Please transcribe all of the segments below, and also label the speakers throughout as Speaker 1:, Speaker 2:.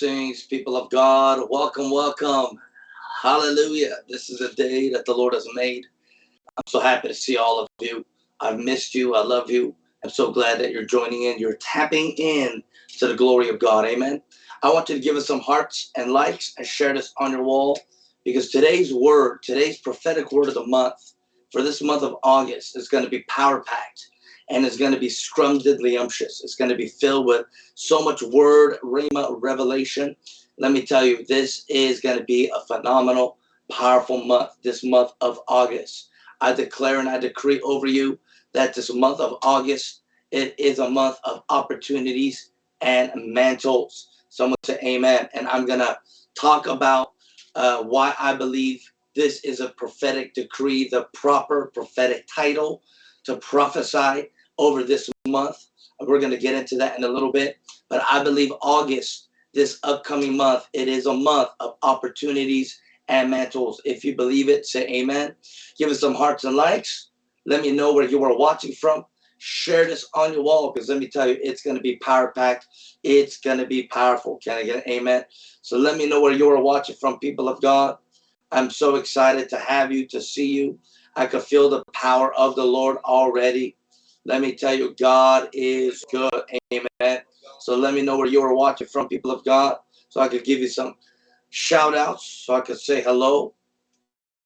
Speaker 1: Blessings, people of God. Welcome, welcome. Hallelujah. This is a day that the Lord has made. I'm so happy to see all of you. I've missed you. I love you. I'm so glad that you're joining in. You're tapping in to the glory of God. Amen. I want you to give us some hearts and likes and share this on your wall because today's word, today's prophetic word of the month for this month of August is going to be power packed and it's going to be scrumdiddlyumptious. It's going to be filled with so much word, rhema, revelation. Let me tell you, this is going to be a phenomenal, powerful month, this month of August. I declare and I decree over you that this month of August, it is a month of opportunities and mantles. Someone say amen. And I'm going to talk about uh, why I believe this is a prophetic decree, the proper prophetic title to prophesy over this month. We're going to get into that in a little bit. But I believe August, this upcoming month, it is a month of opportunities and mantles. If you believe it, say amen. Give us some hearts and likes. Let me know where you are watching from. Share this on your wall because let me tell you, it's going to be power packed. It's going to be powerful. Can I get an amen? So let me know where you are watching from, people of God. I'm so excited to have you, to see you. I could feel the power of the Lord already. Let me tell you, God is good. Amen. So let me know where you are watching from, people of God, so I could give you some shout outs, so I could say hello.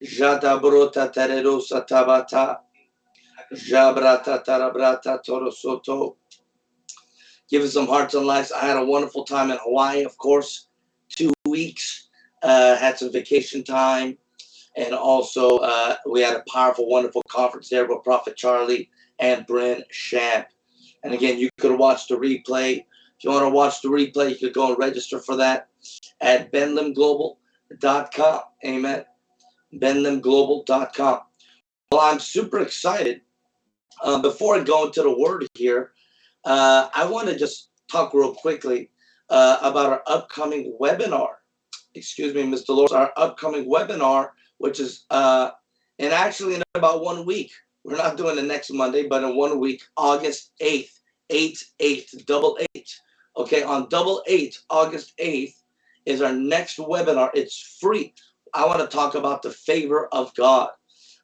Speaker 1: Jadabrota tererosa tabata. Jabrata tarabrata torosoto. Give us some hearts and lives. I had a wonderful time in Hawaii, of course. Two weeks. Uh, had some vacation time. And also, uh, we had a powerful, wonderful conference there with Prophet Charlie and Brynn Shamp. And again, you could watch the replay. If you want to watch the replay, you could go and register for that at benlamglobal.com. Amen. benlamglobal.com. Well, I'm super excited. Uh, before I go into the word here, uh, I want to just talk real quickly uh, about our upcoming webinar. Excuse me, Mr. Lord, our upcoming webinar, which is uh, and actually in about one week. We're not doing the next Monday, but in one week, August 8th, 8, 8, double 8. Okay, on double 8, August 8th is our next webinar. It's free. I want to talk about the favor of God.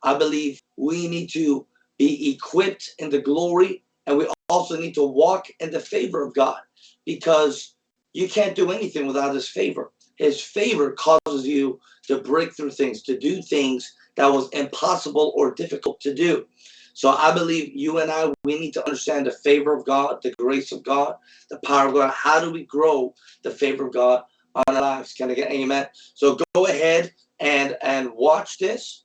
Speaker 1: I believe we need to be equipped in the glory and we also need to walk in the favor of God because you can't do anything without his favor. His favor causes you to break through things, to do things that was impossible or difficult to do. So I believe you and I, we need to understand the favor of God, the grace of God, the power of God. How do we grow the favor of God on our lives? Can I get amen? So go ahead and, and watch this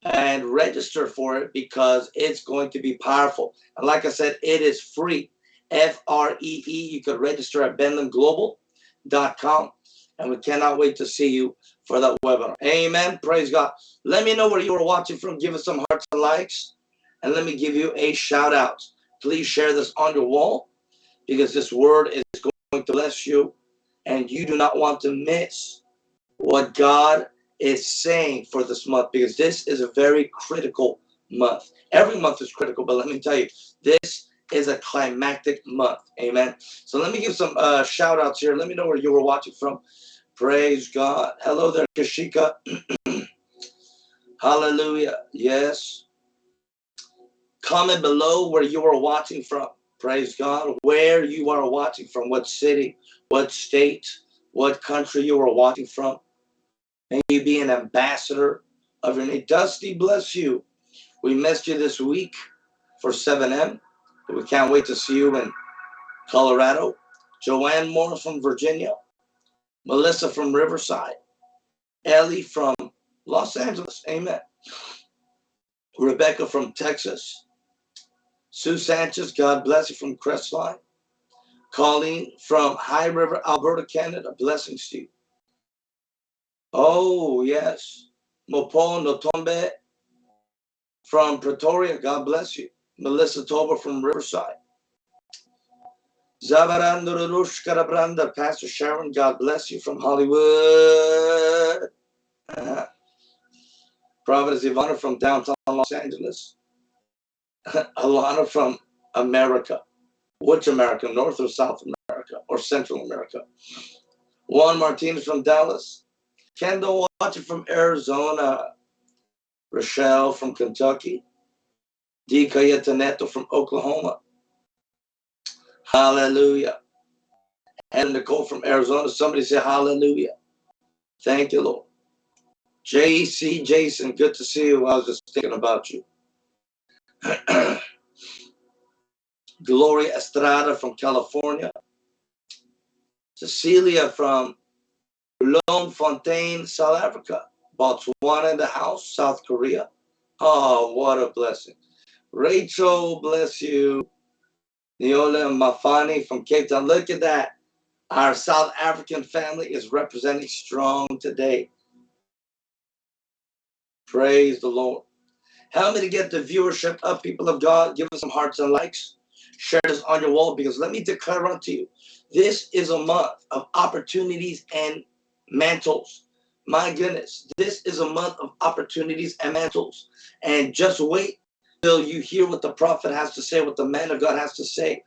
Speaker 1: and register for it because it's going to be powerful. And like I said, it is free. F-R-E-E. You could register at benlamglobal.com. And we cannot wait to see you for that webinar. Amen. Praise God. Let me know where you are watching from. Give us some hearts and likes. And let me give you a shout out. Please share this on your wall because this word is going to bless you. And you do not want to miss what God is saying for this month because this is a very critical month. Every month is critical, but let me tell you, this is a climactic month. Amen. So let me give some uh, shout outs here. Let me know where you were watching from. Praise God. Hello there, Kashika. Hallelujah. Yes. Comment below where you are watching from. Praise God. Where you are watching from. What city, what state, what country you are watching from. May you be an ambassador of your name. Dusty, bless you. We missed you this week for 7M. We can't wait to see you in Colorado. Joanne Moore from Virginia. Melissa from Riverside. Ellie from Los Angeles. Amen. Rebecca from Texas. Sue Sanchez, God bless you from Crestline. Colleen from High River, Alberta, Canada. Blessings to you. Oh, yes. Mopo Notombe from Pretoria. God bless you. Melissa Tober from Riverside. Zavarandurush Karabranda, Pastor Sharon, God bless you from Hollywood. Uh, Providence Ivana from downtown Los Angeles. Alana from America. Which America? North or South America or Central America? Juan Martinez from Dallas. Kendall watching from Arizona. Rochelle from Kentucky. D. Cayetaneto from Oklahoma. Hallelujah. And Nicole from Arizona. Somebody say hallelujah. Thank you, Lord. JC Jason, good to see you. I was just thinking about you. Gloria Estrada from California. Cecilia from Bloemfontein, South Africa. Botswana in the house, South Korea. Oh, what a blessing. Rachel, bless you. Neola Mafani from Cape Town. Look at that. Our South African family is representing strong today. Praise the Lord. Help me to get the viewership up, people of God. Give us some hearts and likes. Share this on your wall because let me declare unto you this is a month of opportunities and mantles. My goodness, this is a month of opportunities and mantles. And just wait till you hear what the prophet has to say, what the man of God has to say.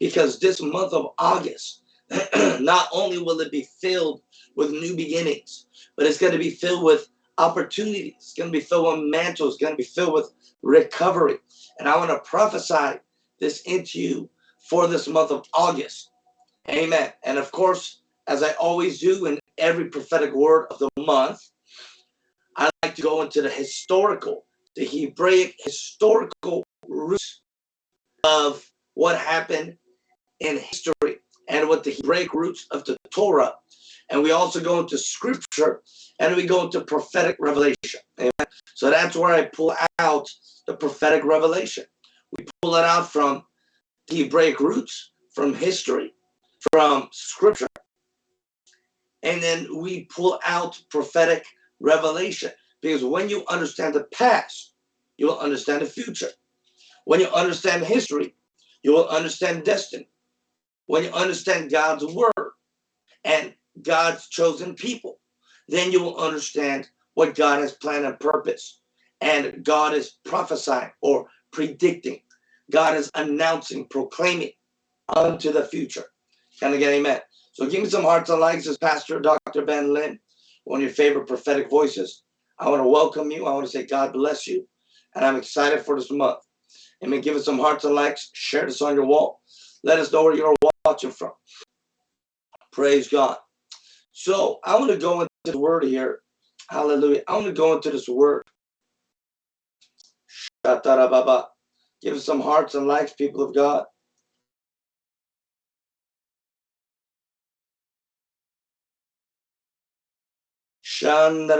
Speaker 1: Because this month of August, not only will it be filled with new beginnings, but it's going to be filled with opportunities. It's going to be filled with mantles. It's going to be filled with recovery. And I want to prophesy this into you for this month of August. Amen. And of course, as I always do in every prophetic word of the month, I like to go into the historical, the Hebraic historical roots of what happened in history and what the Hebraic roots of the Torah. And we also go into scripture and we go into prophetic revelation. Amen. So that's where I pull out the prophetic revelation. We pull it out from the Hebraic roots, from history, from scripture, and then we pull out prophetic revelation. Because when you understand the past, you will understand the future. When you understand history, you will understand destiny. When you understand God's word and God's chosen people, then you will understand what God has planned and purpose. And God is prophesying or predicting. God is announcing, proclaiming unto the future. Can I get amen? So give me some hearts and likes as Pastor Dr. Ben Lam, one of your favorite prophetic voices. I want to welcome you. I want to say God bless you. And I'm excited for this month. And Amen. Give us some hearts and likes. Share this on your wall. Let us know where you're watching from. Praise God. So I want to go into the word here. Hallelujah. I want to go into this word. Shatara Baba. Give us some hearts and likes, people of God. Thank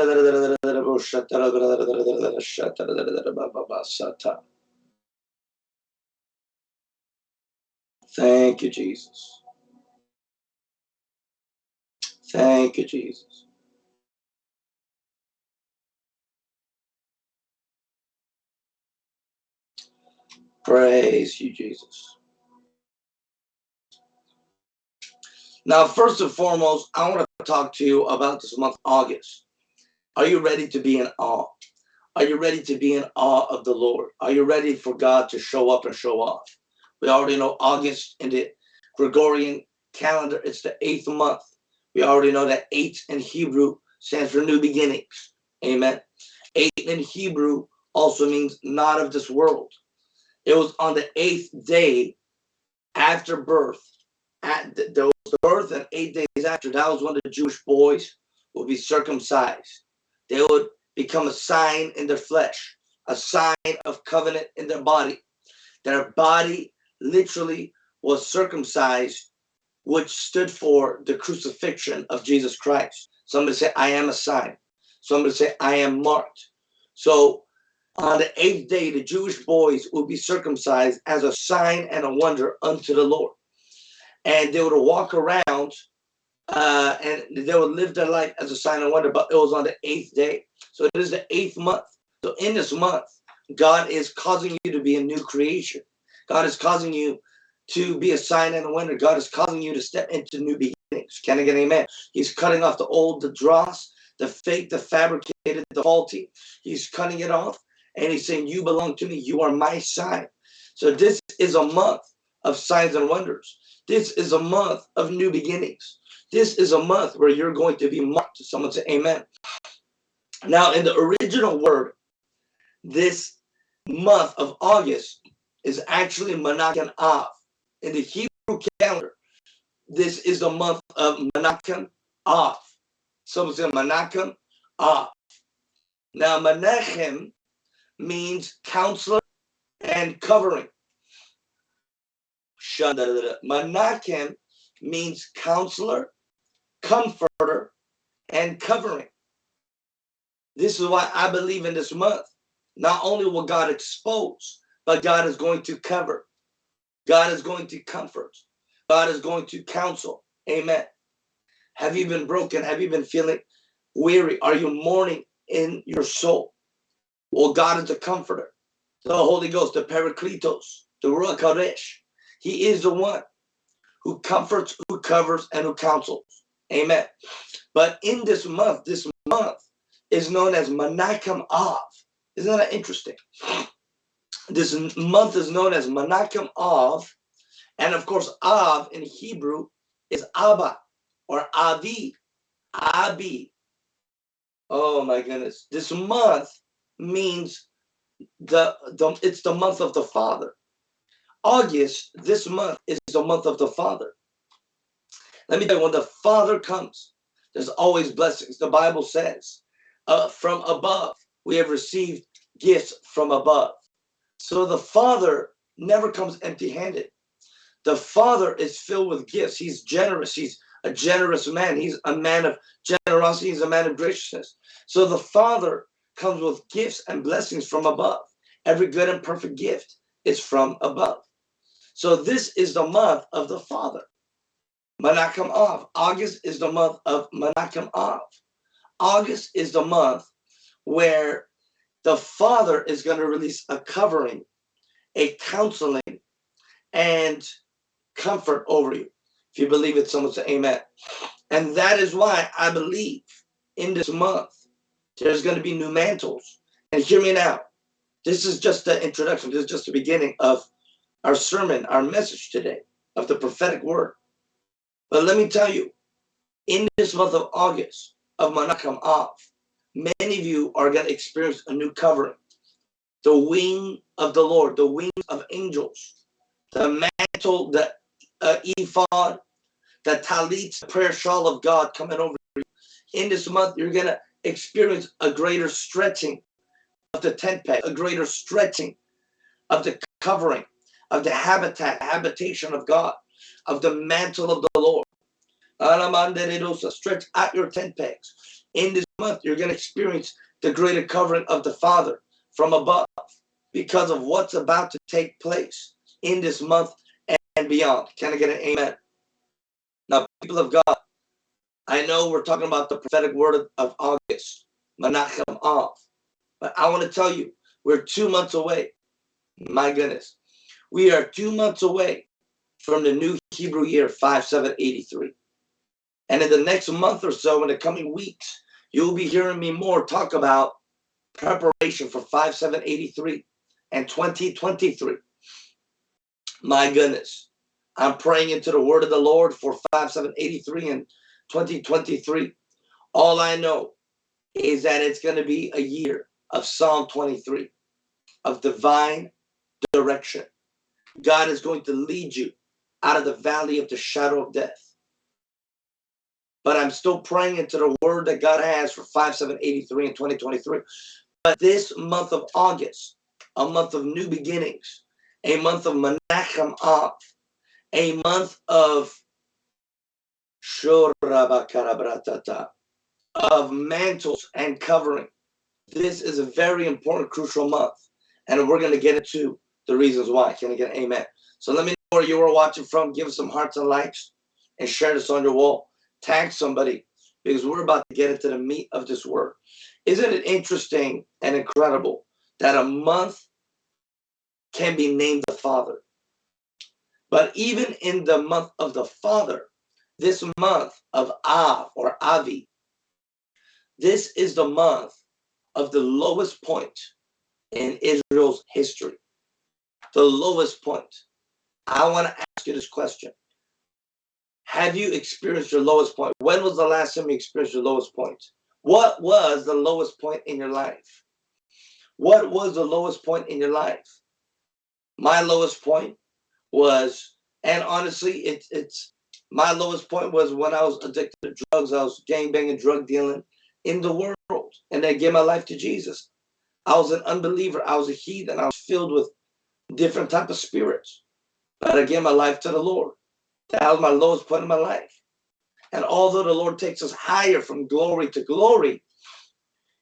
Speaker 1: you, Jesus. Thank you, Jesus. Praise you, Jesus. Now, first and foremost, I want to talk to you about this month, August. Are you ready to be in awe? Are you ready to be in awe of the Lord? Are you ready for God to show up and show off? We already know August in the Gregorian calendar, it's the eighth month. We already know that eight in Hebrew stands for new beginnings. Amen. Eight in Hebrew also means not of this world. It was on the eighth day after birth at the, the birth and eight days after that was when the jewish boys would be circumcised. They would become a sign in their flesh a sign of covenant in their body. Their body literally was circumcised which stood for the crucifixion of jesus christ. Somebody say i am a sign. Somebody say i am marked. So on the eighth day the jewish boys would be circumcised as a sign and a wonder unto the lord and they would walk around uh, and they would live their life as a sign of wonder. But it was on the eighth day, so it is the eighth month. So in this month, God is causing you to be a new creation. God is causing you to be a sign and a wonder. God is causing you to step into new beginnings. Can I get an amen? He's cutting off the old, the dross, the fake, the fabricated, the faulty. He's cutting it off. And he's saying, You belong to me. You are my sign. So this is a month of signs and wonders. This is a month of new beginnings. This is a month where you're going to be marked. Someone say amen. Now, in the original word, this month of August is actually Menachem Av. In the Hebrew calendar, this is the month of Menachem Av. Someone say Menachem Av. Now, Menachem means counselor and covering. Menachem means counselor, comforter, and covering. This is why I believe in this month. Not only will God expose, but God is going to cover. God is going to comfort. God is going to counsel. Amen. Have you been broken? Have you been feeling weary? Are you mourning in your soul? Well, God is a comforter. The Holy Ghost, the Paracletos, the Ruach Kodesh. He is the one who comforts, who covers, and who counsels. Amen. But in this month, this month is known as Menachem Av. Isn't that interesting? This month is known as Menachem Av. And of course, Av in Hebrew is Abba or Avi. Abi. Oh my goodness. This month means the, the it's the month of the Father. August, this month, is the month of the Father. Let me tell you, when the Father comes, there's always blessings. The Bible says, uh, from above, we have received gifts from above. So the Father never comes empty handed. The Father is filled with gifts. He's generous. He's a generous man. He's a man of generosity. He's a man of graciousness. So the Father comes with gifts and blessings from above. Every good and perfect gift is from above. So this is the month of the Father. Menachem Av. August is the month of Menachem Av. August is the month where the Father is going to release a covering, a counseling, and comfort over you. If you believe it, someone say amen. And that is why I believe in this month there's going to be new mantles. And hear me now. This is just the introduction. This is just the beginning of our sermon, our message today of the prophetic word. But let me tell you, in this month of August of Menachem Av, many of you are going to experience a new covering. The wing of the Lord, the wings of angels, the mantle, the uh, ephod, the talit, the prayer shawl of God coming over you. In this month, you're going to experience a greater stretching of the tent peg, a greater stretching of the covering, of the habitat, habitation of God, of the mantle of the Lord. Stretch out your tent pegs. In this month, you're going to experience the greater covering of the Father from above because of what's about to take place in this month and beyond. Can I get an amen? Now, people of God, I know we're talking about the prophetic word of August, Menachem Av, but I want to tell you, we're two months away. My goodness. We are two months away from the new Hebrew year 5783. And in the next month or so, in the coming weeks, you'll be hearing me more talk about preparation for 5783 and 2023. My goodness. I'm praying into the word of the Lord for 5783 and 2023. All I know is that it's going to be a year of Psalm 23, of divine direction. God is going to lead you out of the valley of the shadow of death. But I'm still praying into the word that God has for 5783 and 2023. But this month of August, a month of new beginnings, a month of Menachem Av, a month of of mantles and covering. This is a very important, crucial month. And we're going to get into the reasons why. Can I get an amen? So let me know where you are watching from. Give us some hearts and likes and share this on your wall. Tag somebody because we're about to get into the meat of this word. Isn't it interesting and incredible that a month can be named the Father? But even in the month of the Father, this month of Av or Avi, this is the month of the lowest point in Israel's history the lowest point. I want to ask you this question. Have you experienced your lowest point? When was the last time you experienced your lowest point? What was the lowest point in your life? What was the lowest point in your life? My lowest point was, and honestly, it, it's my lowest point was when I was addicted to drugs. I was gang banging, drug dealing in the world, and I gave my life to Jesus. I was an unbeliever. I was a heathen. I was filled with different type of spirits. But I gave my life to the Lord. That was my lowest point in my life. And although the Lord takes us higher from glory to glory,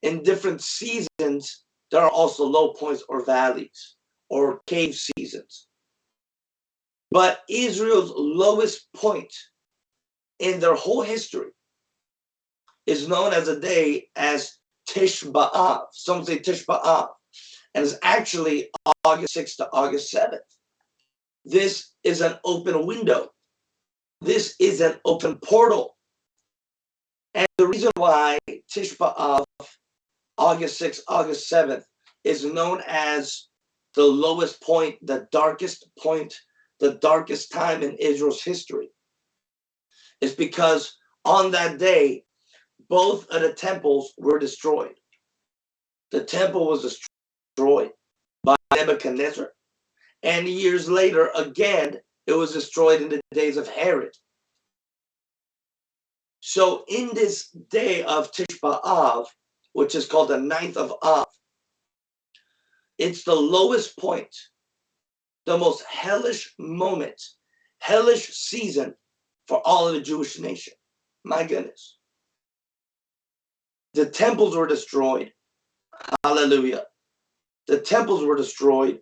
Speaker 1: in different seasons, there are also low points or valleys or cave seasons. But Israel's lowest point in their whole history is known as a day as Tish. Some say Tish. And it's actually August 6th to August 7th. This is an open window. This is an open portal. And the reason why Tish B'Av, August 6th, August 7th, is known as the lowest point, the darkest point, the darkest time in Israel's history, is because on that day, both of the temples were destroyed. The temple was destroyed by Nebuchadnezzar. And years later, again, it was destroyed in the days of Herod. So in this day of Tish B'Av, which is called the ninth of Av, it's the lowest point, the most hellish moment, hellish season for all of the Jewish nation. My goodness. The temples were destroyed. Hallelujah. The temples were destroyed.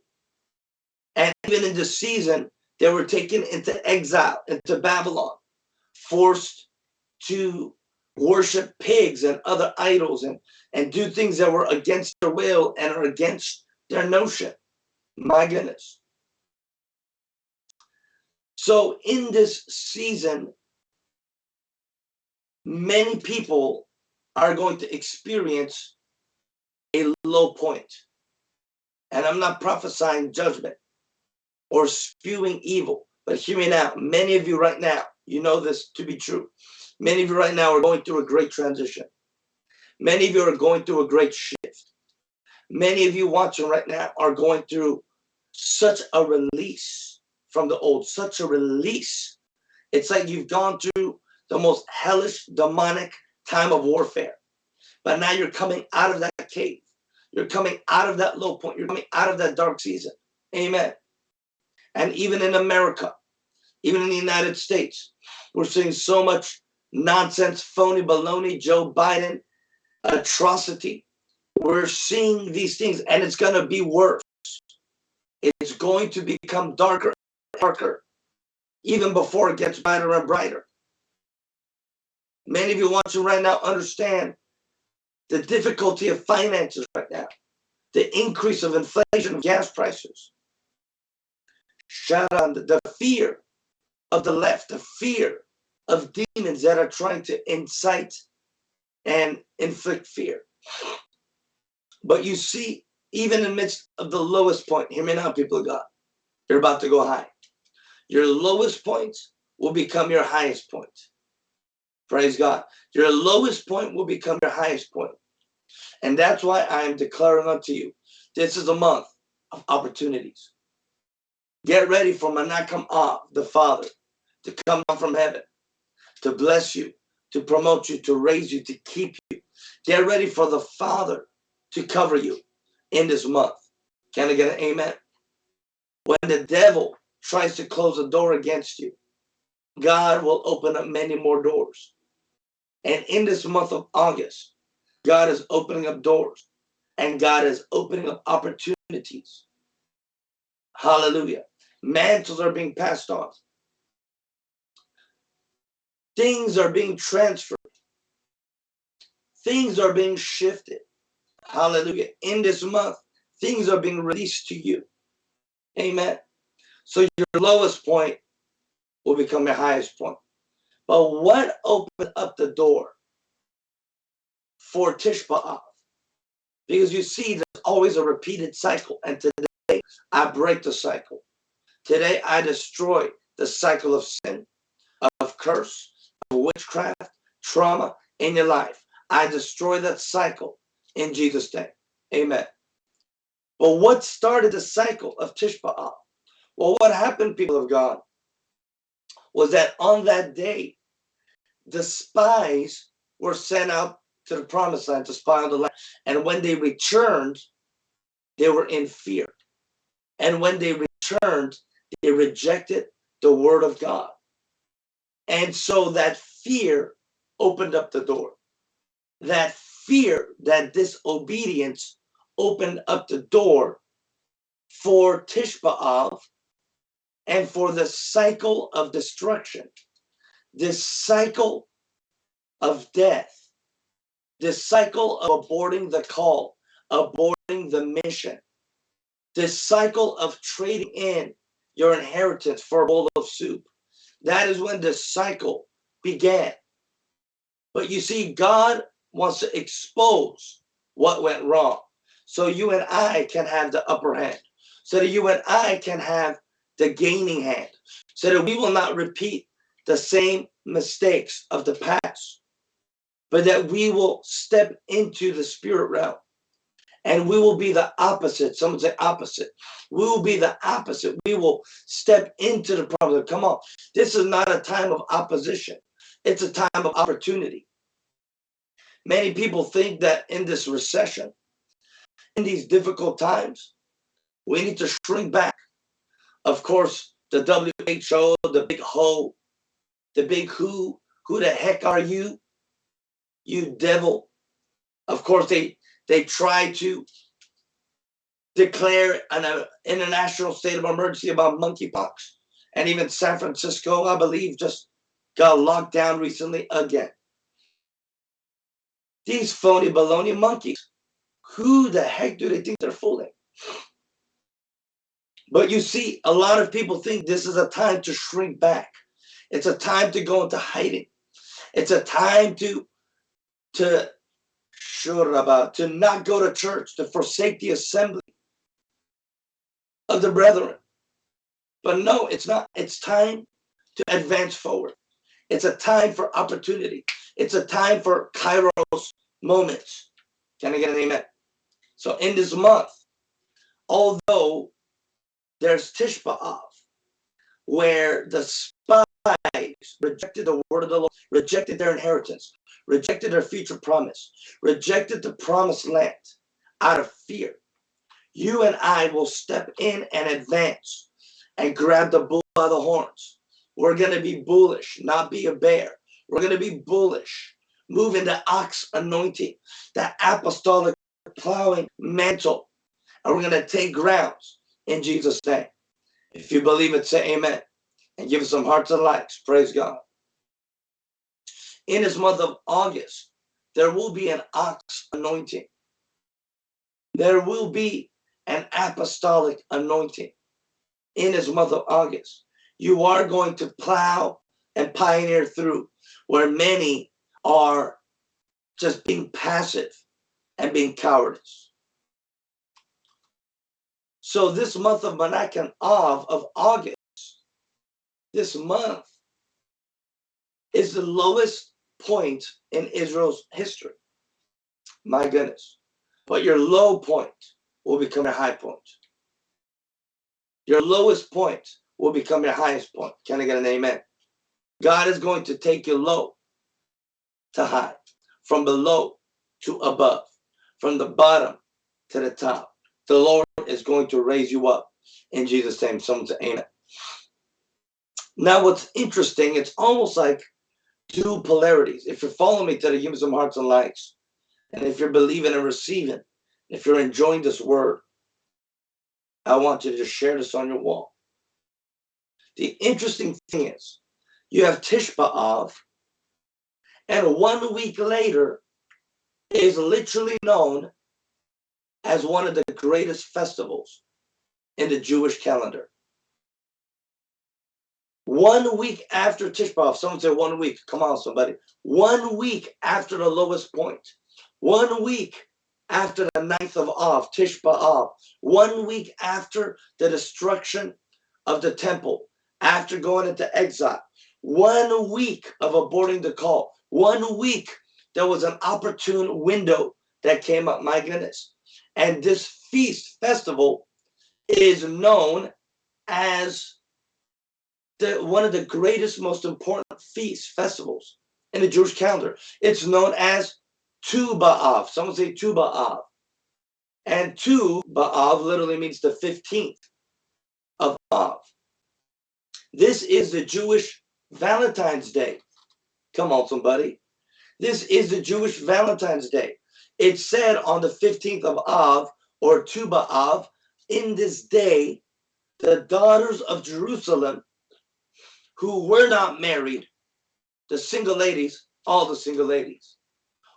Speaker 1: And even in this season, they were taken into exile, into Babylon, forced to worship pigs and other idols and, and do things that were against their will and are against their notion. My goodness. So in this season, many people are going to experience a low point. And I'm not prophesying judgment or spewing evil, but hear me now. Many of you right now, you know this to be true. Many of you right now are going through a great transition. Many of you are going through a great shift. Many of you watching right now are going through such a release from the old, such a release. It's like you've gone through the most hellish, demonic time of warfare. But now you're coming out of that cave. You're coming out of that low point. You're coming out of that dark season. Amen. And even in America, even in the United States, we're seeing so much nonsense, phony baloney, Joe Biden, atrocity. We're seeing these things and it's going to be worse. It's going to become darker, darker, even before it gets brighter and brighter. Many of you watching right now understand the difficulty of finances right now, the increase of inflation of gas prices. Shout out the fear of the left, the fear of demons that are trying to incite and inflict fear. But you see, even in the midst of the lowest point, hear me now, people of God, you're about to go high. Your lowest point will become your highest point. Praise God. Your lowest point will become your highest point. And that's why I am declaring unto you, this is a month of opportunities. Get ready for Menachem Av, the Father, to come down from heaven to bless you, to promote you, to raise you, to keep you. Get ready for the Father to cover you in this month. Can I get an amen? When the devil tries to close a door against you, God will open up many more doors. And in this month of August, God is opening up doors and God is opening up opportunities. Hallelujah. Mantles are being passed on. Things are being transferred. Things are being shifted. Hallelujah. In this month, things are being released to you. Amen. So your lowest point will become your highest point. But what opened up the door for Tish B'Av? Because you see, there's always a repeated cycle. And today, I break the cycle. Today, I destroy the cycle of sin, of curse, of witchcraft, trauma in your life. I destroy that cycle in Jesus' name. Amen. But what started the cycle of Tisha B'Av? Well, what happened, people of God, was that on that day, the spies were sent out to the promised land to spy on the land. And when they returned, they were in fear. And when they returned, they rejected the word of God. And so that fear opened up the door. That fear, that disobedience opened up the door for Tisha B'Av and for the cycle of destruction, this cycle of death, this cycle of aborting the call, aborting the mission, this cycle of trading in your inheritance for a bowl of soup. That is when the cycle began. But you see, God wants to expose what went wrong so you and I can have the upper hand, so that you and I can have the gaining hand, so that we will not repeat the same mistakes of the past, but that we will step into the spirit realm and we will be the opposite. Someone say opposite. We will be the opposite. We will step into the problem. Come on. This is not a time of opposition. It's a time of opportunity. Many people think that in this recession, in these difficult times, we need to shrink back. Of course, the WHO, the big ho, the big who, who the heck are you? You devil. Of course, they they try to declare an uh, international state of emergency about monkeypox. And even San Francisco, I believe, just got locked down recently again. These phony baloney monkeys. Who the heck do they think they're fooling? But you see, a lot of people think this is a time to shrink back. It's a time to go into hiding. It's a time to to shuraba, to not go to church, to forsake the assembly of the brethren. But no, it's not. It's time to advance forward. It's a time for opportunity. It's a time for kairos moments. Can I get an amen? So in this month, although there's Tisha B'Av, where the rejected the word of the Lord, rejected their inheritance, rejected their future promise, rejected the promised land out of fear. You and I will step in and advance and grab the bull by the horns. We're going to be bullish, not be a bear. We're going to be bullish, move into ox anointing, that apostolic plowing mantle. And we're going to take grounds in Jesus' name. If you believe it, say amen. And give us some hearts and likes. Praise God. In this month of August, there will be an ox anointing. There will be an apostolic anointing in this month of August. You are going to plow and pioneer through where many are just being passive and being cowardice. So this month of Menachem Av of August, this month is the lowest point in Israel's history. My goodness. But your low point will become a high point. Your lowest point will become your highest point. Can I get an amen? God is going to take you low to high, from below to above from the bottom to the top. The Lord is going to raise you up in Jesus' name. Someone say amen. Now, what's interesting, it's almost like two polarities. If you're following me to the some hearts and likes. And if you're believing and receiving, if you're enjoying this word, I want you to share this on your wall. The interesting thing is, you have Tish B'Av, and one week later, is literally known as one of the greatest festivals in the Jewish calendar. One week after Tisha B'Av, someone said one week, come on somebody. One week after the lowest point. one week after the ninth of Av, Tisha B'Av, one week after the destruction of the temple, after going into exile, One week of aborting the call. One week, there was an opportune window that came up. My goodness. And this feast festival is known as the, one of the greatest, most important feasts, festivals in the Jewish calendar. It's known as Tu B'Av. Someone say Tu B'Av. And Tu B'Av literally means the 15th of Av. This is the Jewish Valentine's Day. Come on, somebody. This is the Jewish Valentine's Day. It said on the 15th of Av or Tu B'Av, in this day, the daughters of Jerusalem who were not married, the single ladies, all the single ladies,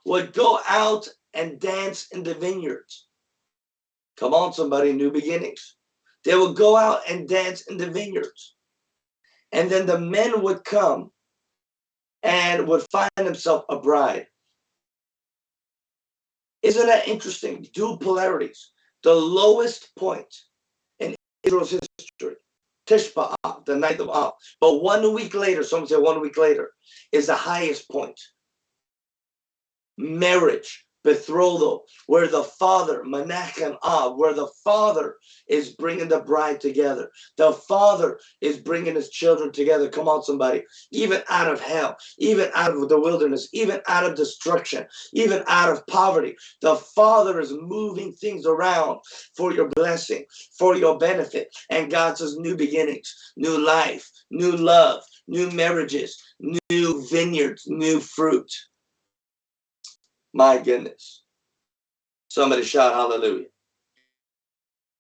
Speaker 1: would go out and dance in the vineyards. Come on, somebody, new beginnings. They would go out and dance in the vineyards. And then the men would come and would find himself a bride. Isn't that interesting? Dual polarities. The lowest point in Israel's history, Tishba, the night of Av. But one week later, some say one week later, is the highest point. Marriage, betrothal, where the father, Menachem Av, where the father is bringing the bride together. The father is bringing his children together. Come on, somebody. Even out of hell, even out of the wilderness, even out of destruction, even out of poverty, the father is moving things around for your blessing, for your benefit. And God says, new beginnings, new life, new love, new marriages, new vineyards, new fruit. My goodness. Somebody shout hallelujah.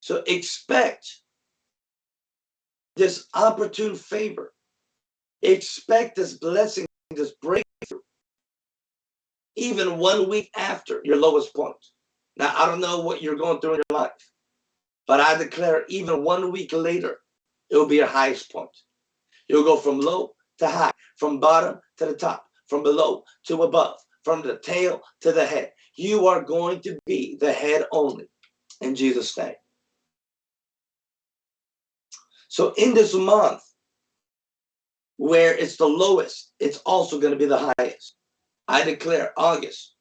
Speaker 1: So expect this opportune favor. Expect this blessing, this breakthrough, even one week after your lowest point. Now, I don't know what you're going through in your life, but I declare even one week later, it will be your highest point. You'll go from low to high, from bottom to the top, from below to above, from the tail to the head. You are going to be the head only in Jesus' name. So in this month, where it's the lowest, it's also going to be the highest. I declare August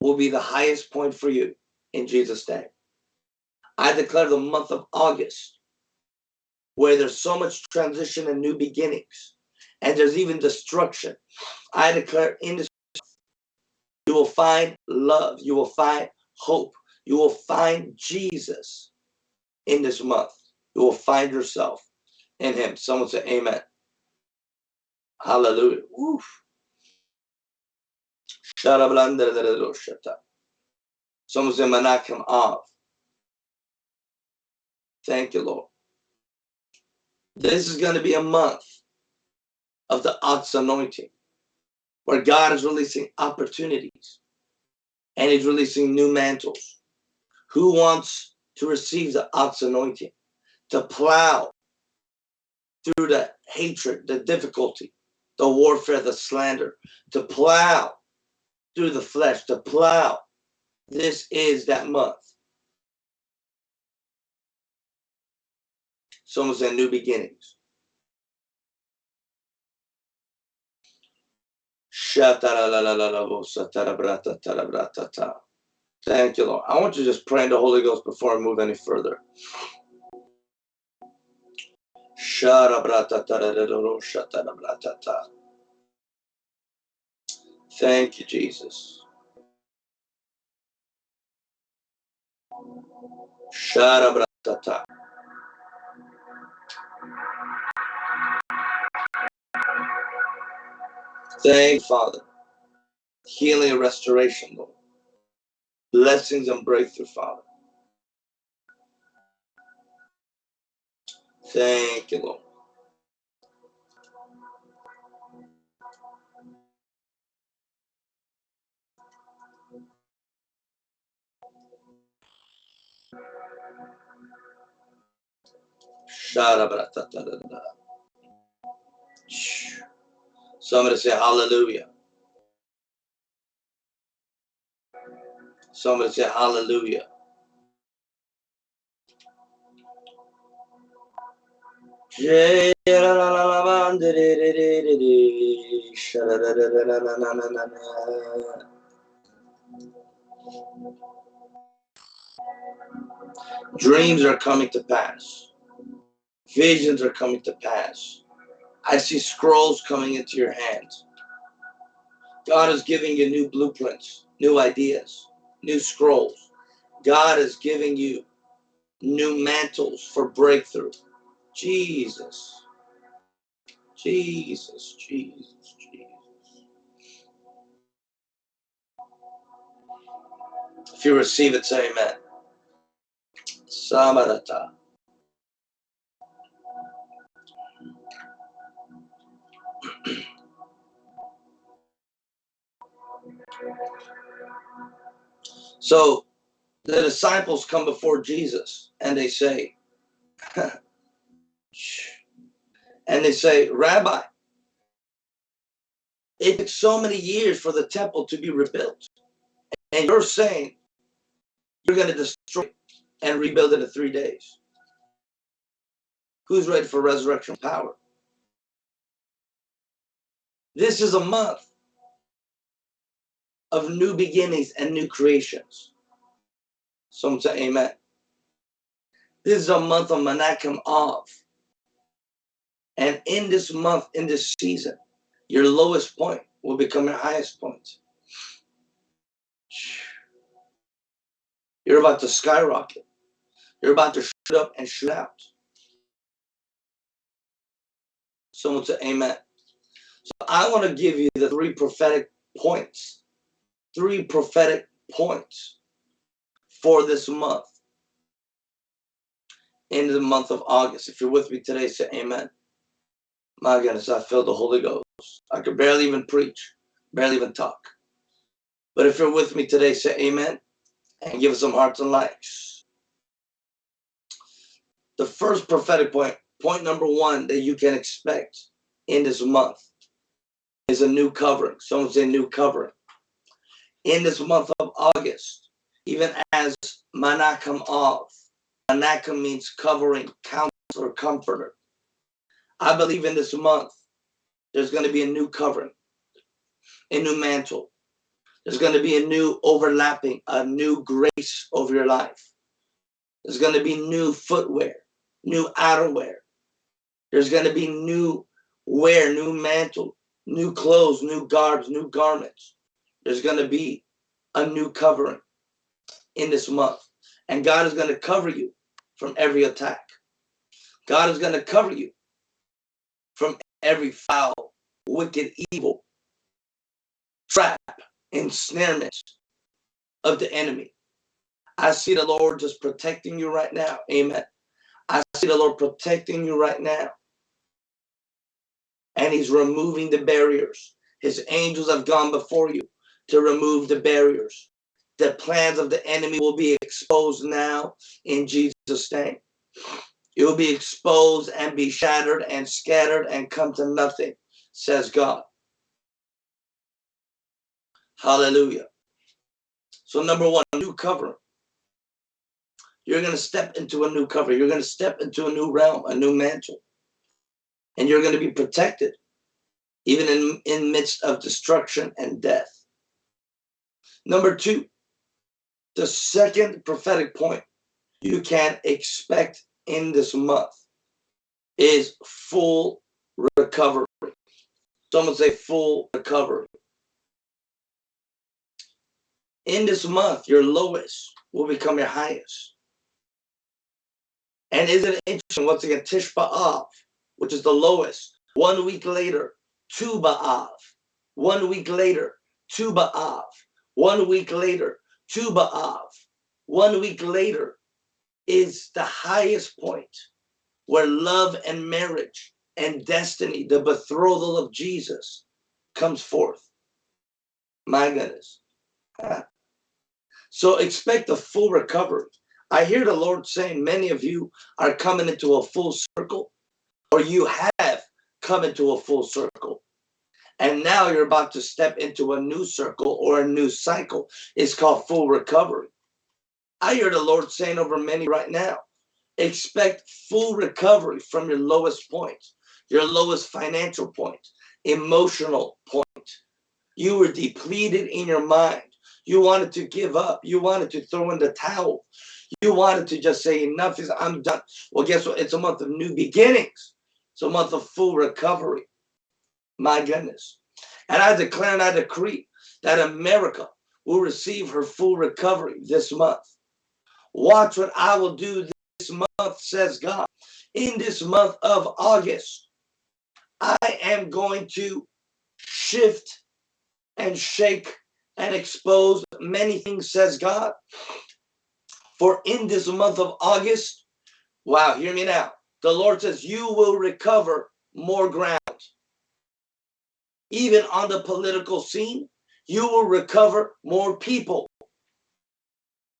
Speaker 1: will be the highest point for you in Jesus' name. I declare the month of August, where there's so much transition and new beginnings, and there's even destruction. I declare in this you will find love. You will find hope. You will find Jesus in this month. You will find yourself in him. Someone say amen. Hallelujah. Oof. Someone say Menachem Av. Thank you, Lord. This is going to be a month of the Ox anointing where God is releasing opportunities and he's releasing new mantles. Who wants to receive the ox anointing, to plow through the hatred, the difficulty, the warfare, the slander, to plow through the flesh, to plow. This is that month. Someone said new beginnings. Thank you, Lord. I want you to just pray in the Holy Ghost before I move any further. Thank you, Jesus. Thank Father. Healing and restoration, Lord. Blessings and breakthrough, Father. Thank you, Lord. Somebody say hallelujah. Somebody say hallelujah. Dreams are coming to pass. Visions are coming to pass. I see scrolls coming into your hands. God is giving you new blueprints, new ideas, new scrolls. God is giving you new mantles for breakthrough. Jesus. Jesus, Jesus, Jesus. If you receive it, say amen. Samarata. So the disciples come before Jesus and they say, and they say, Rabbi, it took so many years for the temple to be rebuilt. And you're saying you're going to destroy it and rebuild it in three days. Who's ready for resurrection power? This is a month of new beginnings and new creations. Some say amen. This is a month of Menachem Av. And in this month, in this season, your lowest point will become your highest point. You're about to skyrocket. You're about to shoot up and shoot out. Someone say amen. So I want to give you the three prophetic points. Three prophetic points for this month. In the month of August. If you're with me today, say amen. My goodness, I feel the Holy Ghost. I could barely even preach, barely even talk. But if you're with me today, say amen and give us some hearts and likes. The first prophetic point, point number one that you can expect in this month is a new covering. Someone say new covering. In this month of August, even as Menachem Av, Manakam means covering, counselor, comforter. I believe in this month, there's going to be a new covering, a new mantle. There's going to be a new overlapping, a new grace over your life. There's going to be new footwear, new outerwear. There's going to be new wear, new mantle, new clothes, new garbs, new garments. There's going to be a new covering in this month. And God is going to cover you from every attack. God is going to cover you from every foul, wicked, evil trap, ensnarement of the enemy. I see the Lord just protecting you right now. Amen. I see the Lord protecting you right now. And he's removing the barriers. His angels have gone before you to remove the barriers. The plans of the enemy will be exposed now in Jesus' name. It will be exposed and be shattered and scattered and come to nothing, says God. Hallelujah. So number one, new cover. You're going to step into a new cover. You're going to step into a new realm, a new mantle. And you're going to be protected, even in, in midst of destruction and death. Number two, the second prophetic point you can expect in this month is full recovery. Someone say full recovery. In this month, your lowest will become your highest. And isn't it interesting? Once again, Tisha B'Av, which is the lowest. One week later, Tu B'Av. One week later, Tu B'Av. One week later, Tu B'Av. One week later, is the highest point where love and marriage and destiny, the betrothal of Jesus, comes forth. My goodness. So expect a full recovery. I hear the Lord saying many of you are coming into a full circle, or you have come into a full circle. And now you're about to step into a new circle or a new cycle. It's called full recovery. I hear the Lord saying over many right now, Expect full recovery from your lowest point, your lowest financial point, emotional point. You were depleted in your mind. You wanted to give up. You wanted to throw in the towel. You wanted to just say, enough is, I'm done. Well, guess what? It's a month of new beginnings. It's a month of full recovery. My goodness. And I declare and I decree that America will receive her full recovery this month. Watch what I will do this month, says God. In this month of August, I am going to shift and shake and expose many things, says God. For in this month of August, wow, hear me now. The Lord says, You will recover more ground. Even on the political scene, you will recover more people.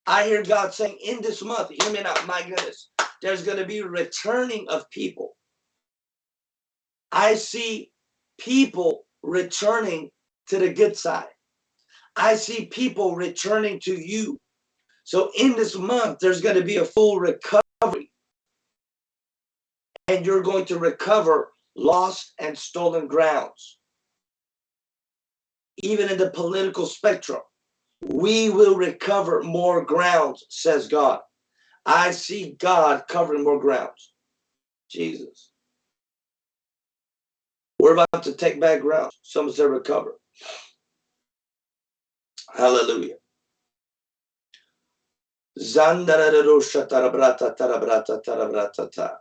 Speaker 1: I hear God saying, In this month, hear me now, my goodness, there's going to be returning of people. I see people returning to the good side. I see people returning to you. So in this month, there's going to be a full recovery. And you're going to recover lost and stolen grounds. Even in the political spectrum, we will recover more grounds, says God. I see God covering more grounds. Jesus. We're about to take back ground. Some say recover. Hallelujah. Tarabrata tarabrata tarabrata ta.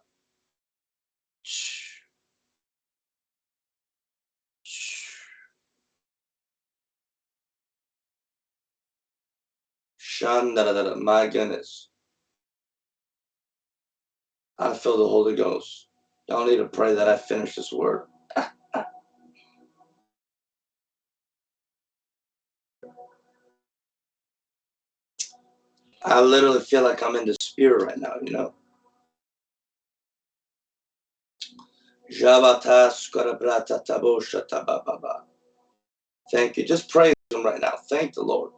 Speaker 1: Shandarara, my goodness. I feel the Holy Ghost. Y'all need to pray that I finish this word. I literally feel like I'm in the spirit right now, you know. Thank you. Just praise him right now. Thank the Lord.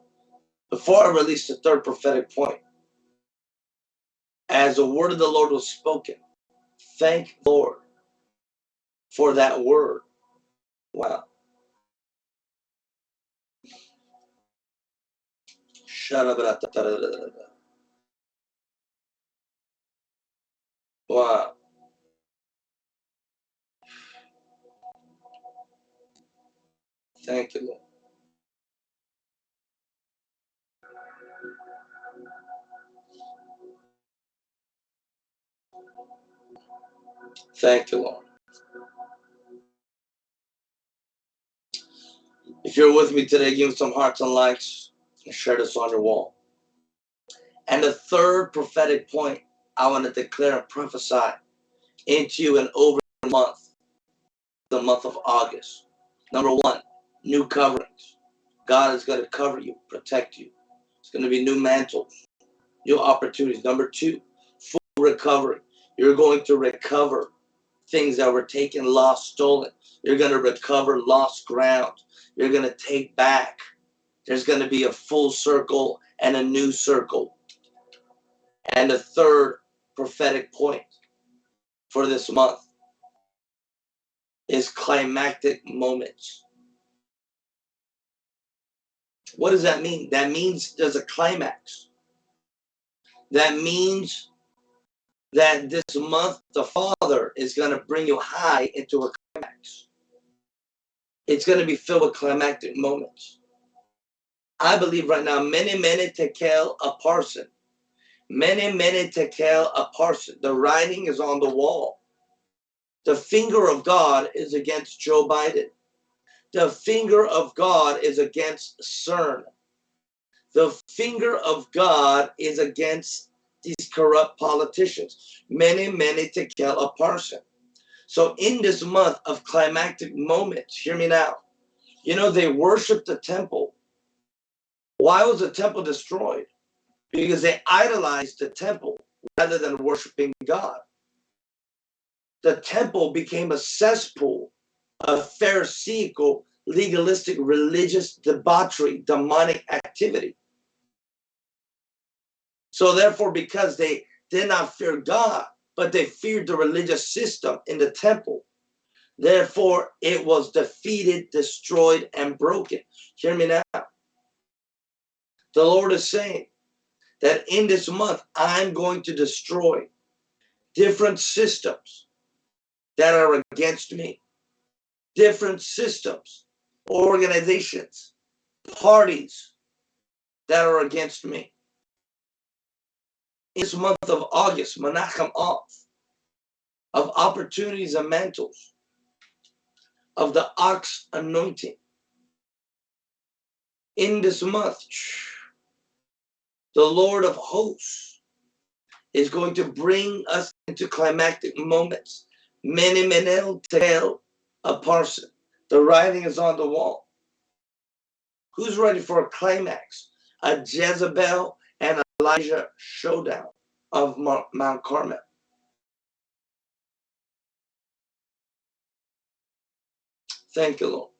Speaker 1: Before I release the third prophetic point, as the word of the Lord was spoken, thank Lord for that word. Wow. Wow. Thank you, Lord. Thank you, Lord. If you're with me today, give some hearts and likes and share this on your wall. And the third prophetic point I want to declare and prophesy into you and over the month, the month of August. Number one, new coverings. God is going to cover you, protect you. It's going to be new mantles, new opportunities. Number two, full recovery. You're going to recover things that were taken, lost, stolen. You're going to recover lost ground. You're going to take back. There's going to be a full circle and a new circle. And the third prophetic point for this month is climactic moments. What does that mean? That means there's a climax. That means that this month the Father is going to bring you high into a climax. It's going to be filled with climactic moments. I believe right now, many, many tekel upharsin. Many, many tekel a parson. The writing is on the wall. The finger of God is against Joe Biden. The finger of God is against CERN. The finger of God is against these corrupt politicians. Many, many tekel upharsin. So in this month of climactic moments, hear me now. You know, they worshiped the temple. Why was the temple destroyed? Because they idolized the temple rather than worshiping God. The temple became a cesspool of pharisaical, legalistic, religious debauchery, demonic activity. So therefore, because they did not fear God, but they feared the religious system in the temple. Therefore, it was defeated, destroyed, and broken. Hear me now. The Lord is saying that in this month, I'm going to destroy different systems that are against me, different systems, organizations, parties that are against me. In this month of August, Menachem Av, of opportunities and mantles, of the ox anointing. In this month, the Lord of hosts is going to bring us into climactic moments. Many menel tell a parson. The writing is on the wall. Who's ready for a climax? A Jezebel Elijah showdown of Mount Carmel. Thank you, Lord.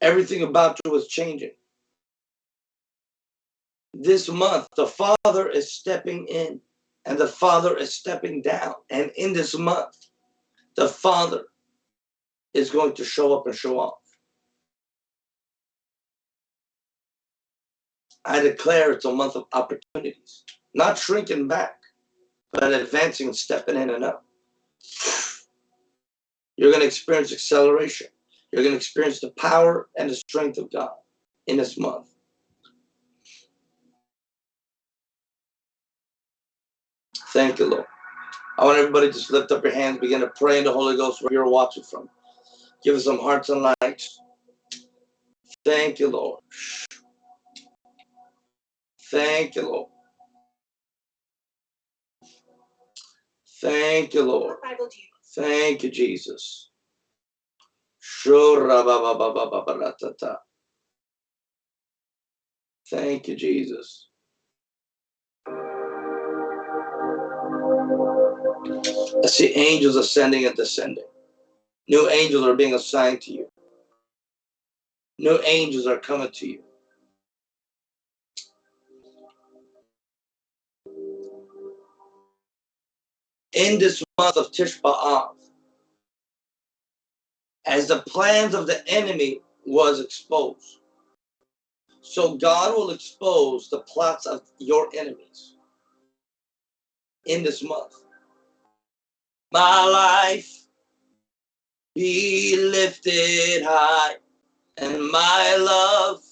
Speaker 1: Everything about you was changing. This month, the Father is stepping in and the Father is stepping down. And in this month, the Father is going to show up and show off. I declare it's a month of opportunities, not shrinking back, but advancing stepping in and up. You're going to experience acceleration. You're going to experience the power and the strength of God in this month. Thank you, Lord. I want everybody to just lift up your hands, begin to pray in the Holy Ghost where you're watching from. Give us some hearts and lights. Thank you, Lord. Thank you, Lord. Thank you, Lord. Thank you, Jesus. Thank you, Jesus. I see angels ascending and descending. New angels are being assigned to you. New angels are coming to you. In this month of Tisha B'Av, as the plans of the enemy was exposed. So God will expose the plots of your enemies in this month. My life be lifted high and my love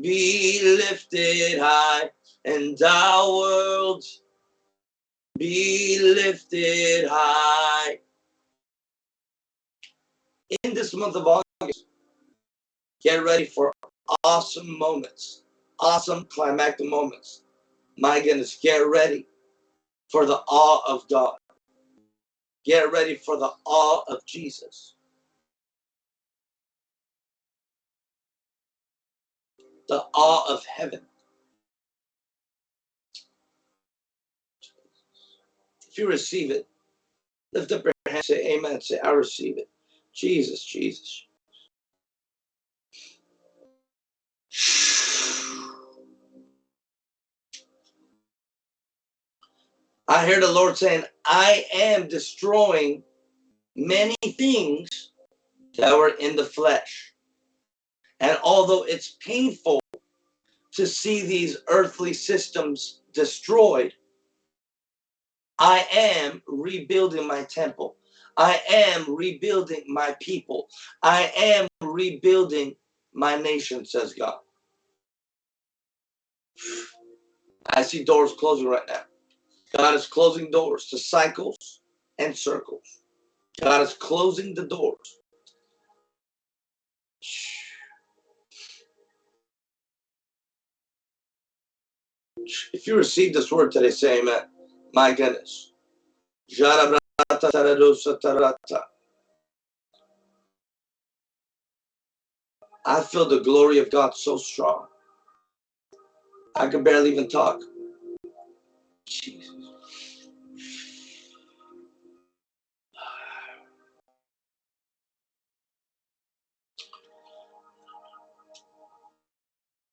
Speaker 1: be lifted high and our world be lifted high in this month of August, get ready for awesome moments, awesome climactic moments. My goodness, get ready for the awe of God. Get ready for the awe of Jesus. The awe of heaven. If you receive it, lift up your hand, say amen, say I receive it. Jesus, Jesus. I hear the Lord saying, I am destroying many things that were in the flesh. And although it's painful to see these earthly systems destroyed, I am rebuilding my temple. I am rebuilding my people. I am rebuilding my nation, says God. I see doors closing right now. God is closing doors to cycles and circles. God is closing the doors. If you receive this word today, say amen. My goodness. I feel the glory of God so strong. I can barely even talk. Jesus.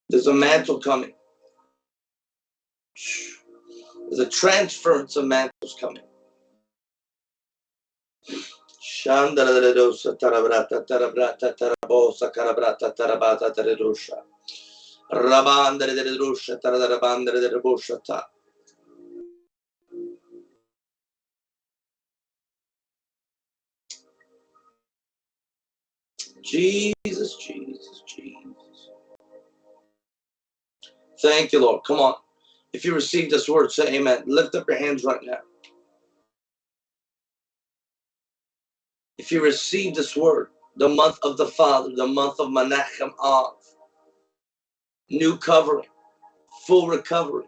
Speaker 1: There's a mantle coming. There's a transference of mantles coming. Jesus, Jesus, Jesus. Thank you, Lord. Come on. If you receive this word, say amen. Lift up your hands right now. If you receive this word, the month of the Father, the month of Menachem Av, new covering, full recovery,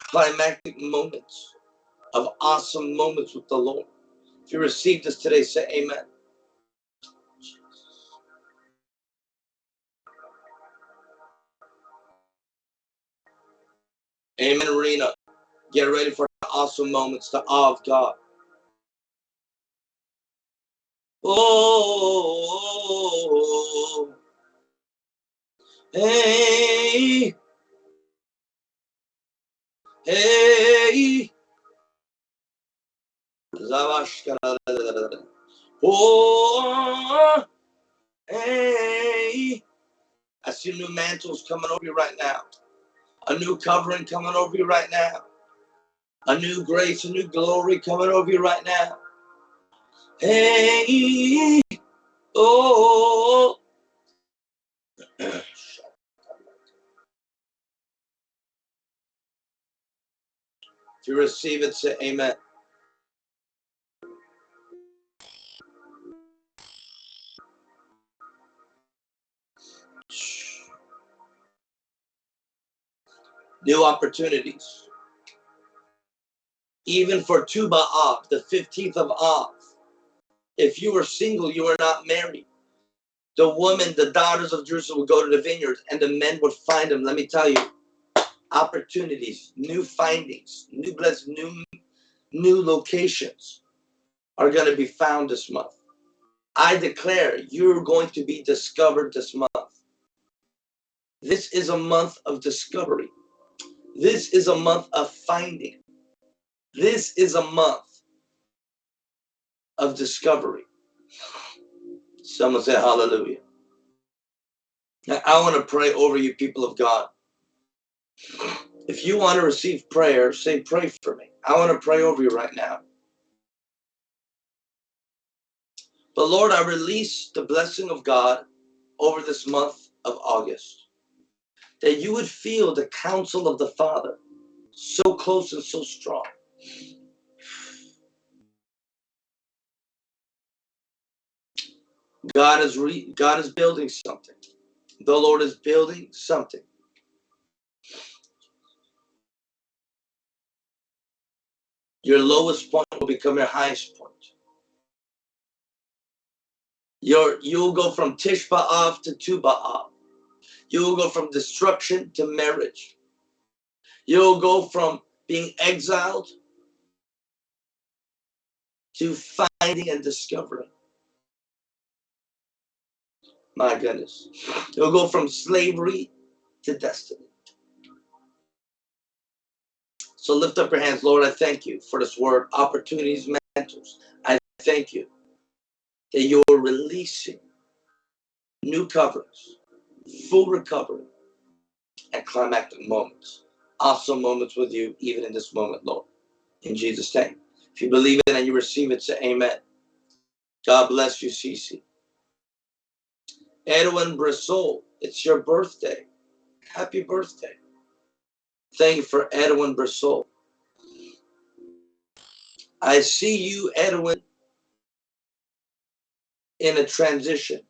Speaker 1: climactic moments of awesome moments with the Lord. If you receive this today, say amen. Amen, Arena. Get ready for awesome moments, the awe of God. Oh, hey, hey, Oh, hey. I see new mantles coming over you right now. A new covering coming over you right now. A new grace, a new glory coming over you right now. Hey, oh. if you receive it, say amen. New opportunities. Even for Tu B'Av, the 15th of Av. If you were single, you were not married. The woman, the daughters of Jerusalem would go to the vineyards and the men would find them. Let me tell you, opportunities, new findings, new blessed, new, new locations are going to be found this month. I declare you're going to be discovered this month. This is a month of discovery. This is a month of finding. This is a month of discovery. Someone say hallelujah. Now, I want to pray over you, people of God. If you want to receive prayer, say, pray for me. I want to pray over you right now. But Lord, I release the blessing of God over this month of August. That you would feel the counsel of the Father so close and so strong. God is re God is building something. The Lord is building something. Your lowest point will become your highest point. Your you'll go from Tisha B'Av to Tu B'Av. You'll go from destruction to marriage. You'll go from being exiled to finding and discovering. My goodness. You'll go from slavery to destiny. So lift up your hands, Lord. I thank you for this word, opportunities, mentors. I thank you that you're releasing new coverings, full recovery, and climactic moments. Awesome moments with you, even in this moment, Lord. In Jesus' name. If you believe it and you receive it, say amen. God bless you, Cece. Edwin Brissol, it's your birthday. Happy birthday. Thank you for Edwin Brissol. I see you, Edwin, in a transition.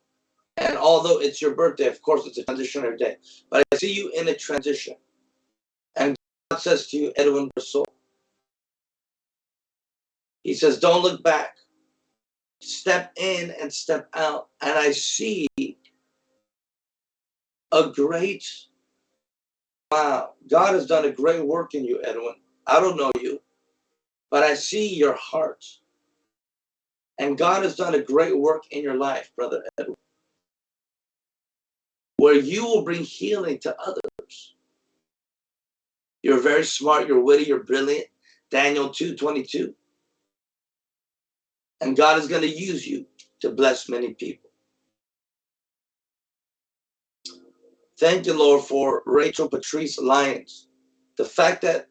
Speaker 1: And although it's your birthday, of course, it's a transitionary day. But I see you in a transition. And God says to you, Edwin Brissol, He says, don't look back. Step in and step out. And I see a great wow god has done a great work in you edwin i don't know you but i see your heart and god has done a great work in your life brother edwin where you will bring healing to others You're very smart, you're witty, you're brilliant. Daniel 2 22. And God is going to use you to bless many people. Thank you, Lord, for Rachel Patrice Lyons. The fact that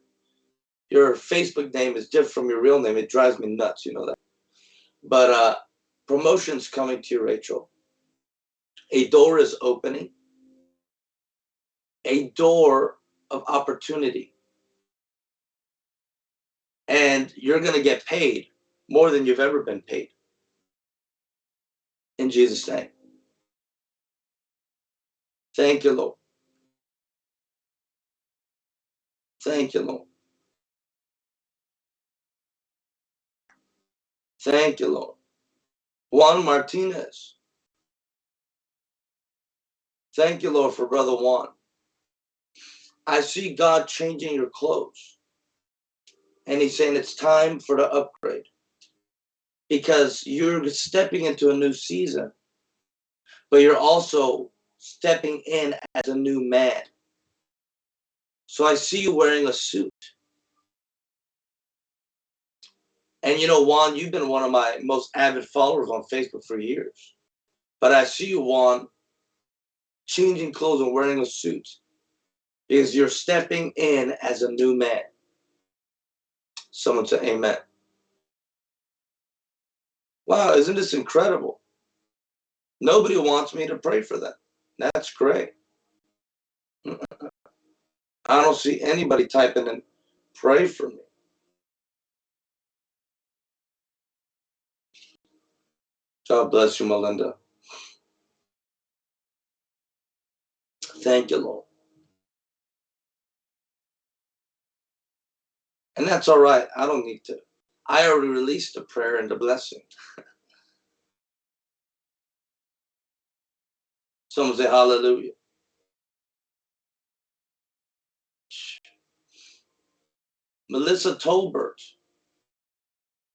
Speaker 1: your Facebook name is different from your real name, it drives me nuts, you know that. But uh promotion's coming to you, Rachel. A door is opening. A door of opportunity. And you're going to get paid more than you've ever been paid. In Jesus' name. Thank you, Lord. Thank you, Lord. Thank you, Lord. Juan Martinez. Thank you, Lord, for Brother Juan. I see God changing your clothes. And he's saying it's time for the upgrade. Because you're stepping into a new season, but you're also stepping in as a new man. So I see you wearing a suit. And you know, Juan, you've been one of my most avid followers on Facebook for years. But I see you, Juan, changing clothes and wearing a suit because you're stepping in as a new man. Someone say amen. Wow, isn't this incredible? Nobody wants me to pray for them. That's great. I don't see anybody typing in pray for me. God bless you, Melinda. Thank you, Lord. And that's all right. I don't need to. I already released the prayer and the blessing. Someone say hallelujah. Melissa Tolbert.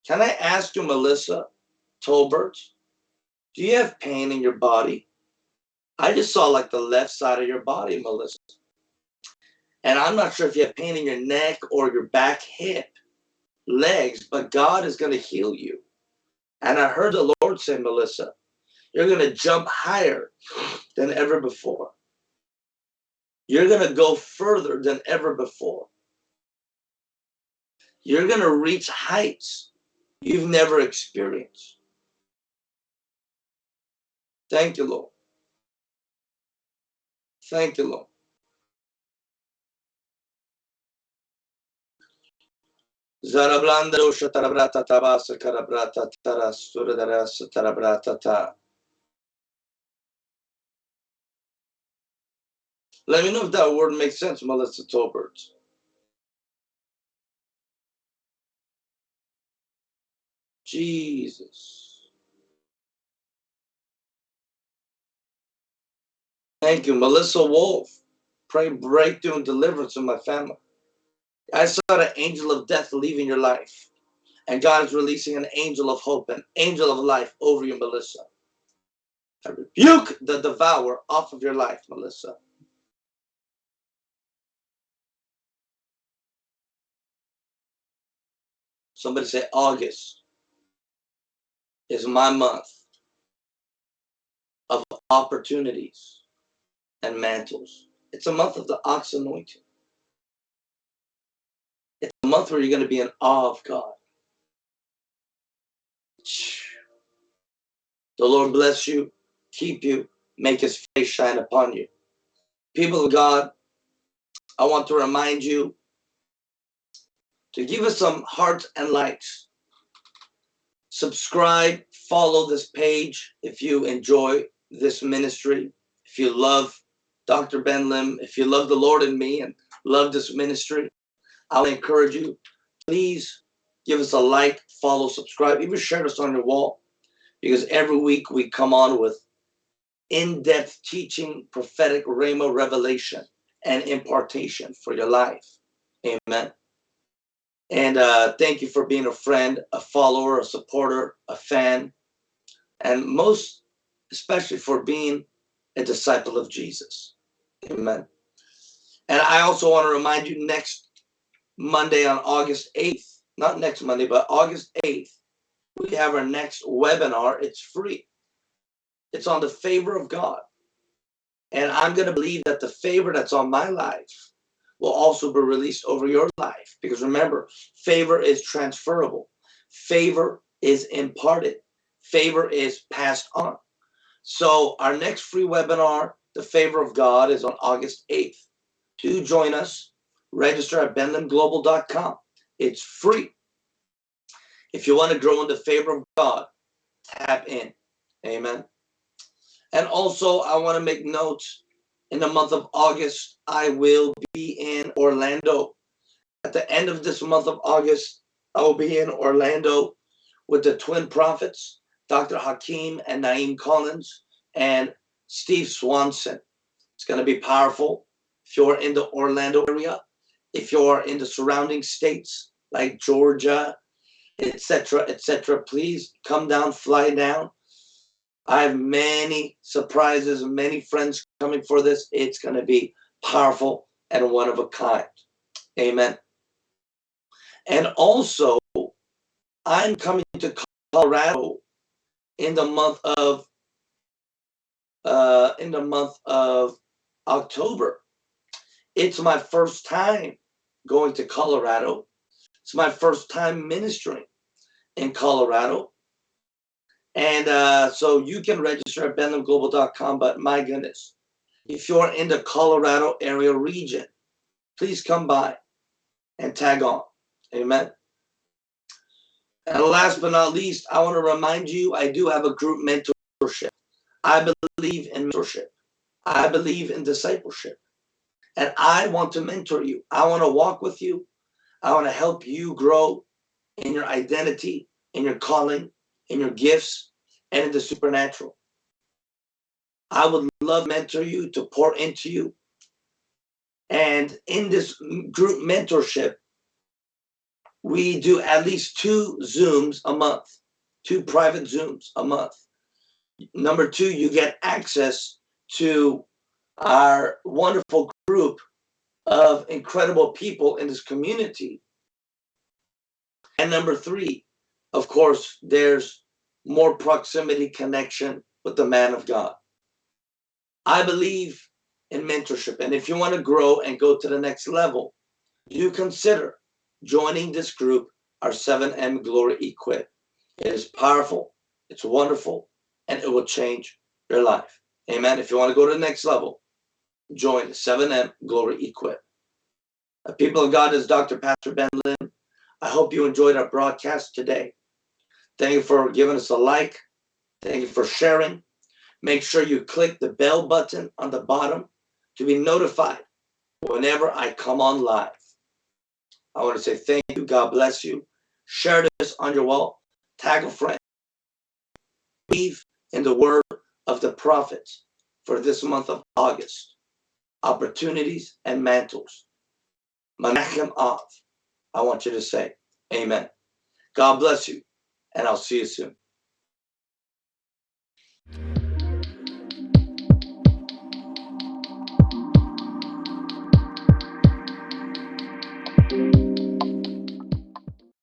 Speaker 1: Can I ask you, Melissa Tolbert, do you have pain in your body? I just saw like the left side of your body, Melissa. And I'm not sure if you have pain in your neck or your back, hip, legs, but God is going to heal you. And I heard the Lord say, Melissa, you're going to jump higher than ever before. You're going to go further than ever before. You're going to reach heights you've never experienced. Thank you, Lord. Thank you, Lord. Tarabrata Tabasa Karabrata Tarabrata Ta. Let me know if that word makes sense, Melissa Tolbert. Jesus. Thank you, Melissa Wolf. Pray breakthrough and deliverance in my family. I saw the angel of death leaving your life. And God is releasing an angel of hope, an angel of life over you, Melissa. I rebuke the devourer off of your life, Melissa. Somebody say August is my month of opportunities and mantles. It's a month of the ox anointing. Month where you're going to be in awe of God. The Lord bless you, keep you, make his face shine upon you. People of God, I want to remind you to give us some hearts and likes. Subscribe, follow this page if you enjoy this ministry, if you love Dr. Ben Lam, if you love the Lord and me and love this ministry, I'll encourage you, please give us a like, follow, subscribe, even share us on your wall because every week we come on with in-depth teaching, prophetic rhema revelation and impartation for your life. Amen. And uh, thank you for being a friend, a follower, a supporter, a fan, and most especially for being a disciple of Jesus. Amen. And I also want to remind you next Monday on August 8th, not next Monday, but August 8th, we have our next webinar. It's free. It's on the favor of God. And I'm going to believe that the favor that's on my life will also be released over your life. Because remember, favor is transferable. Favor is imparted. Favor is passed on. So our next free webinar, The Favor of God, is on August 8th. Do join us. Register at benlamglobal.com. It's free. If you want to grow in the favor of God, tap in. Amen. And also, I want to make notes in the month of August, I will be in Orlando. At the end of this month of August, I will be in Orlando with the twin prophets, Dr. Hakeem and Naeem Collins, and Steve Swanson. It's going to be powerful. If you're in the Orlando area, if you're in the surrounding states like Georgia, etc., etc., please come down, fly down. I have many surprises, and many friends coming for this. It's going to be powerful and one of a kind. Amen. And also, I'm coming to Colorado in the month of uh, in the month of October. It's my first time going to Colorado. It's my first time ministering in Colorado. And uh, so you can register at benlamglobal.com. But my goodness, if you're in the Colorado area region, please come by and tag on. Amen. And last but not least, I want to remind you I do have a group mentorship. I believe in mentorship, I believe in discipleship. And I want to mentor you. I want to walk with you. I want to help you grow in your identity, in your calling, in your gifts, and in the supernatural. I would love mentor you to pour into you. And in this group mentorship, we do at least two Zooms a month, two private Zooms a month. Number two, you get access to our wonderful group of incredible people in this community. And number three, of course, there's more proximity connection with the man of God. I believe in mentorship. And if you want to grow and go to the next level, you consider joining this group, our 7M Glory Equip. It is powerful, it's wonderful, and it will change your life. Amen. If you want to go to the next level, join 7M Glory Equip. Uh, people of God, is Dr. Pastor Ben Lam. I hope you enjoyed our broadcast today. Thank you for giving us a like. Thank you for sharing. Make sure you click the bell button on the bottom to be notified whenever I come on live. I want to say thank you. God bless you. Share this on your wall. Tag a friend. Believe in the word of the prophets for this month of August. Opportunities and mantles. Menachem Av. I want you to say amen. God bless you, and I'll see you soon.